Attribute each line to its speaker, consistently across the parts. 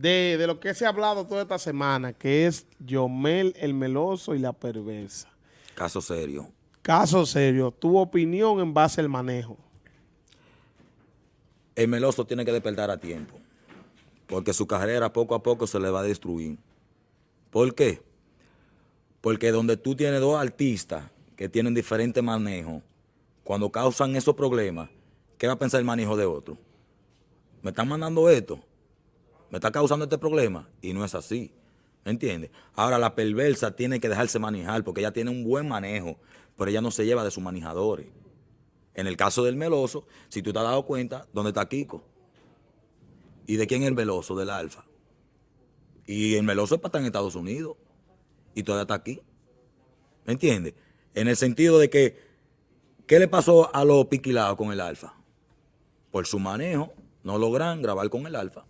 Speaker 1: de, de lo que se ha hablado toda esta semana, que es Yomel el Meloso y la Perversa.
Speaker 2: Caso serio.
Speaker 1: Caso serio. Tu opinión en base al manejo.
Speaker 2: El Meloso tiene que despertar a tiempo, porque su carrera poco a poco se le va a destruir. ¿Por qué? Porque donde tú tienes dos artistas que tienen diferentes manejos, cuando causan esos problemas, ¿qué va a pensar el manejo de otro? Me están mandando esto, me está causando este problema, y no es así. ¿Me entiendes? Ahora la perversa tiene que dejarse manejar porque ella tiene un buen manejo, pero ella no se lleva de sus manejadores. En el caso del meloso, si tú te has dado cuenta, ¿dónde está Kiko? ¿Y de quién es el meloso? Del Alfa. Y el meloso es para estar en Estados Unidos y todavía está aquí. ¿Me entiendes? En el sentido de que, ¿qué le pasó a los piquilados con el Alfa? Por su manejo, no logran grabar con el Alfa.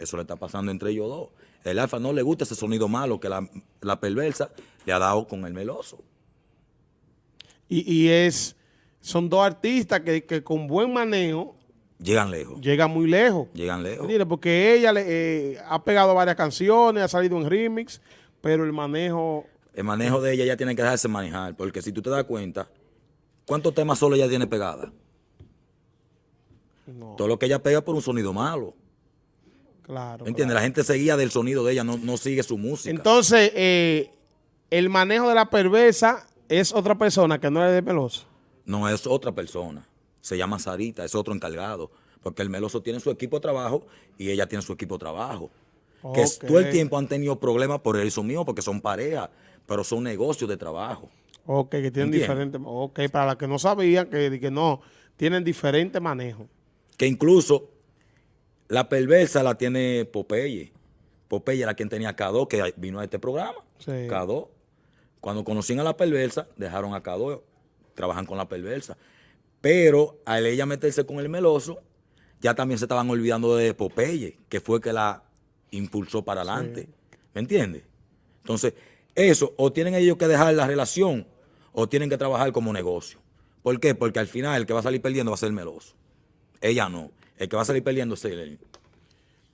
Speaker 2: Eso le está pasando entre ellos dos. El Alfa no le gusta ese sonido malo que la, la perversa le ha dado con el meloso.
Speaker 1: Y, y es, son dos artistas que, que con buen manejo
Speaker 2: Llegan lejos.
Speaker 1: llegan muy lejos.
Speaker 2: Llegan lejos.
Speaker 1: ¿Entiendes? Porque ella le, eh, ha pegado varias canciones, ha salido en remix, pero el manejo...
Speaker 2: El manejo de ella ya tiene que dejarse manejar, porque si tú te das cuenta, ¿cuántos temas solo ella tiene pegada?
Speaker 1: No,
Speaker 2: Todo lo que ella pega por un sonido malo.
Speaker 1: Claro.
Speaker 2: ¿Me entiendes? La gente seguía del sonido de ella, no, no sigue su música.
Speaker 1: Entonces, eh, el manejo de la perversa es otra persona que no es de Meloso.
Speaker 2: no es otra persona. Se llama Sarita, es otro encargado. Porque el Meloso tiene su equipo de trabajo y ella tiene su equipo de trabajo. Que todo el tiempo han tenido problemas por eso mío, porque son pareja, pero son negocios de trabajo.
Speaker 1: Ok, que tienen diferentes... Ok, para las que no sabían, que, que no, tienen diferente manejo.
Speaker 2: Que incluso la perversa la tiene Popeye. Popeye era quien tenía K2, que vino a este programa.
Speaker 1: Sí.
Speaker 2: K2. Cuando conocían a la perversa, dejaron a K2, trabajan con la perversa. Pero al ella meterse con el meloso, ya también se estaban olvidando de Popeye, que fue que la impulsó para adelante. ¿Me entiendes? Entonces, eso, o tienen ellos que dejar la relación, o tienen que trabajar como negocio. ¿Por qué? Porque al final el que va a salir perdiendo va a ser el meloso. Ella no. El que va a salir perdiendo es él.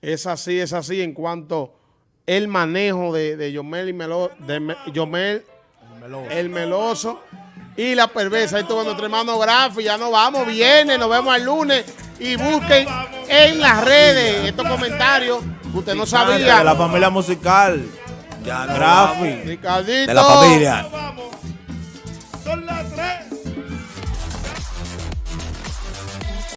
Speaker 1: Es así, es así en cuanto el manejo de, de Yomel y Melo, de Me- Yomel, el meloso y la perversa. Ahí estuvo nuestro hermano Grafi, ya nos vamos, viene, nos vemos el lunes y busquen en las redes estos comentarios que usted no
Speaker 3: De
Speaker 1: sabía.
Speaker 3: la familia musical.
Speaker 2: Ya
Speaker 3: Grafi.
Speaker 1: Ricardito.
Speaker 2: De la familia.